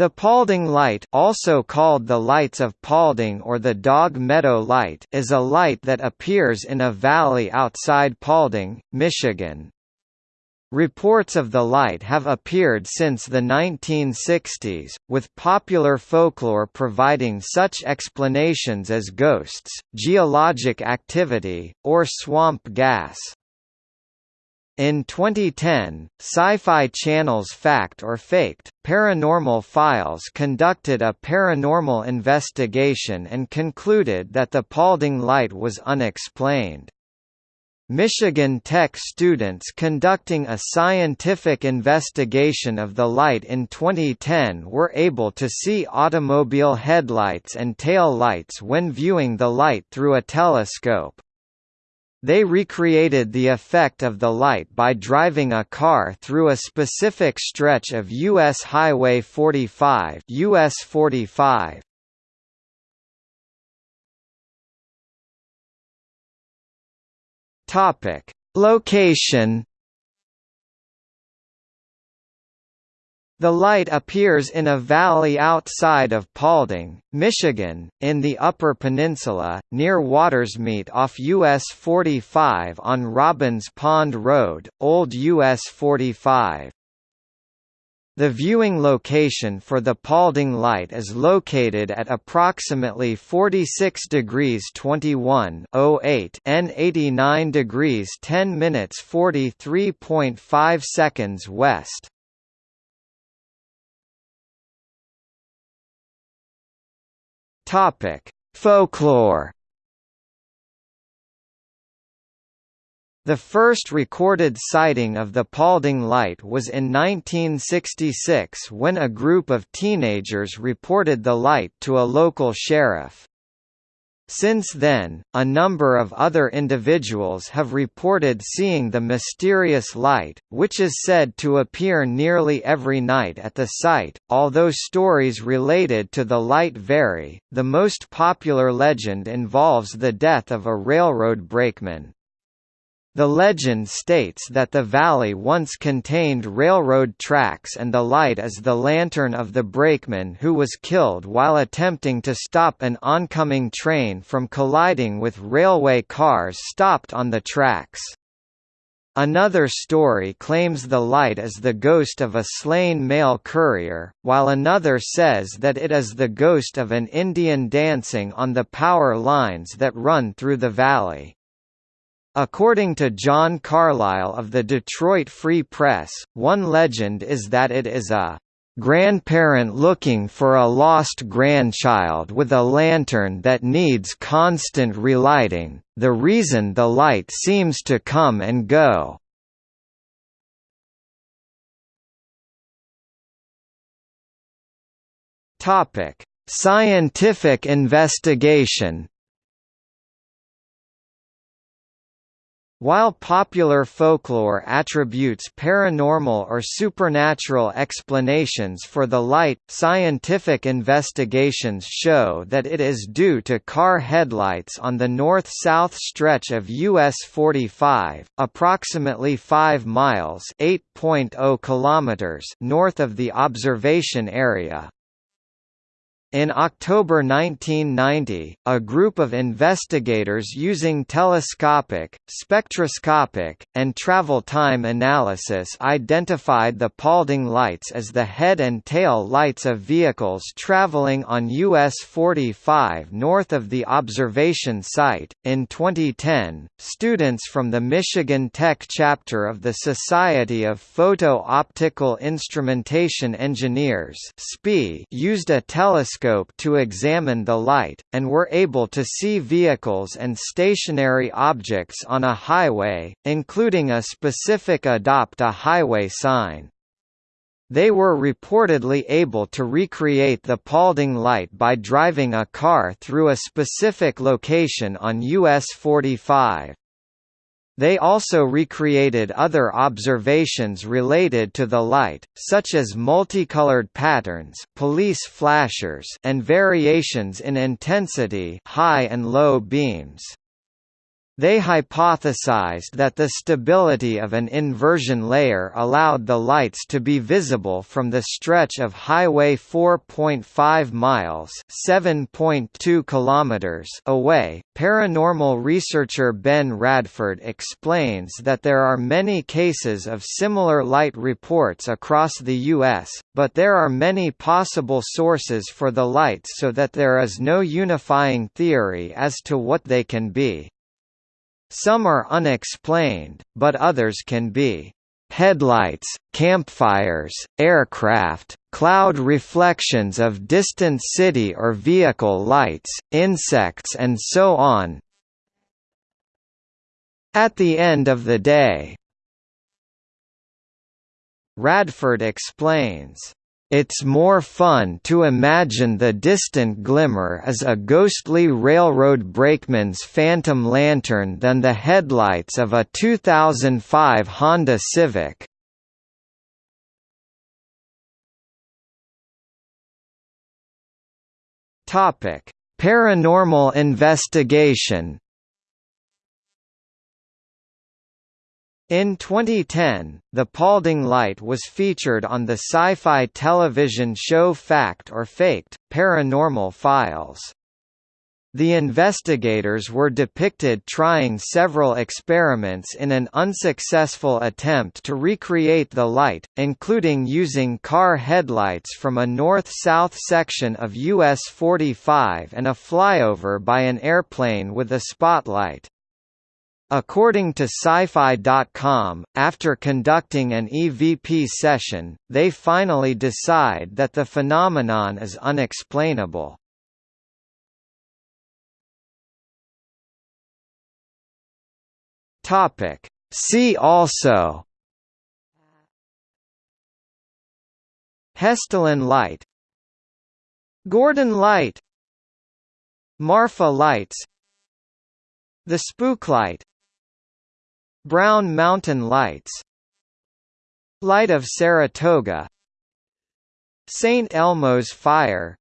The Paulding Light also called the Lights of Paulding or the Dog Meadow Light is a light that appears in a valley outside Paulding, Michigan. Reports of the light have appeared since the 1960s, with popular folklore providing such explanations as ghosts, geologic activity, or swamp gas. In 2010, Sci-Fi Channel's Fact or Faked, Paranormal Files conducted a paranormal investigation and concluded that the Paulding light was unexplained. Michigan Tech students conducting a scientific investigation of the light in 2010 were able to see automobile headlights and tail lights when viewing the light through a telescope. They recreated the effect of the light by driving a car through a specific stretch of U.S. Highway 45 US 45. Topic: Location The light appears in a valley outside of Paulding, Michigan, in the Upper Peninsula, near Watersmeet off US 45 on Robbins Pond Road, Old US 45. The viewing location for the Paulding Light is located at approximately 46 degrees 21 08 N 89 degrees 10 minutes 43.5 seconds west. Topic: Folklore. The first recorded sighting of the Paulding Light was in 1966 when a group of teenagers reported the light to a local sheriff. Since then, a number of other individuals have reported seeing the mysterious light, which is said to appear nearly every night at the site. Although stories related to the light vary, the most popular legend involves the death of a railroad brakeman. The legend states that the valley once contained railroad tracks and the light is the lantern of the brakeman who was killed while attempting to stop an oncoming train from colliding with railway cars stopped on the tracks. Another story claims the light is the ghost of a slain mail courier, while another says that it is the ghost of an Indian dancing on the power lines that run through the valley. According to John Carlisle of the Detroit Free Press, one legend is that it is a grandparent looking for a lost grandchild with a lantern that needs constant relighting, the reason the light seems to come and go. Scientific investigation While popular folklore attributes paranormal or supernatural explanations for the light, scientific investigations show that it is due to car headlights on the north-south stretch of US 45, approximately 5 miles (8.0 kilometers) north of the observation area. In October 1990, a group of investigators using telescopic, spectroscopic, and travel time analysis identified the Paulding lights as the head and tail lights of vehicles traveling on US 45 north of the observation site. In 2010, students from the Michigan Tech chapter of the Society of Photo-Optical Instrumentation Engineers used a telescope telescope to examine the light, and were able to see vehicles and stationary objects on a highway, including a specific Adopt a Highway sign. They were reportedly able to recreate the Paulding light by driving a car through a specific location on US 45. They also recreated other observations related to the light, such as multicolored patterns police flashers and variations in intensity high and low beams. They hypothesized that the stability of an inversion layer allowed the lights to be visible from the stretch of Highway 4.5 miles (7.2 kilometers) away. Paranormal researcher Ben Radford explains that there are many cases of similar light reports across the US, but there are many possible sources for the lights so that there is no unifying theory as to what they can be. Some are unexplained, but others can be headlights, campfires, aircraft, cloud reflections of distant city or vehicle lights, insects and so on. At the end of the day, Radford explains, it's more fun to imagine the distant glimmer as a ghostly railroad brakeman's phantom lantern than the headlights of a 2005 Honda Civic. Paranormal investigation In 2010, the Paulding light was featured on the sci-fi television show Fact or Faked, Paranormal Files. The investigators were depicted trying several experiments in an unsuccessful attempt to recreate the light, including using car headlights from a north-south section of US 45 and a flyover by an airplane with a spotlight. According to Sci-Fi.com, after conducting an EVP session, they finally decide that the phenomenon is unexplainable. See also Hessdalen light Gurdon light Marfa lights The spook light Brown Mountain Lights Light of Saratoga St. Elmo's Fire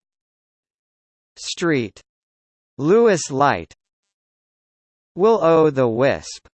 Street. Louis Light Will-o' the Wisp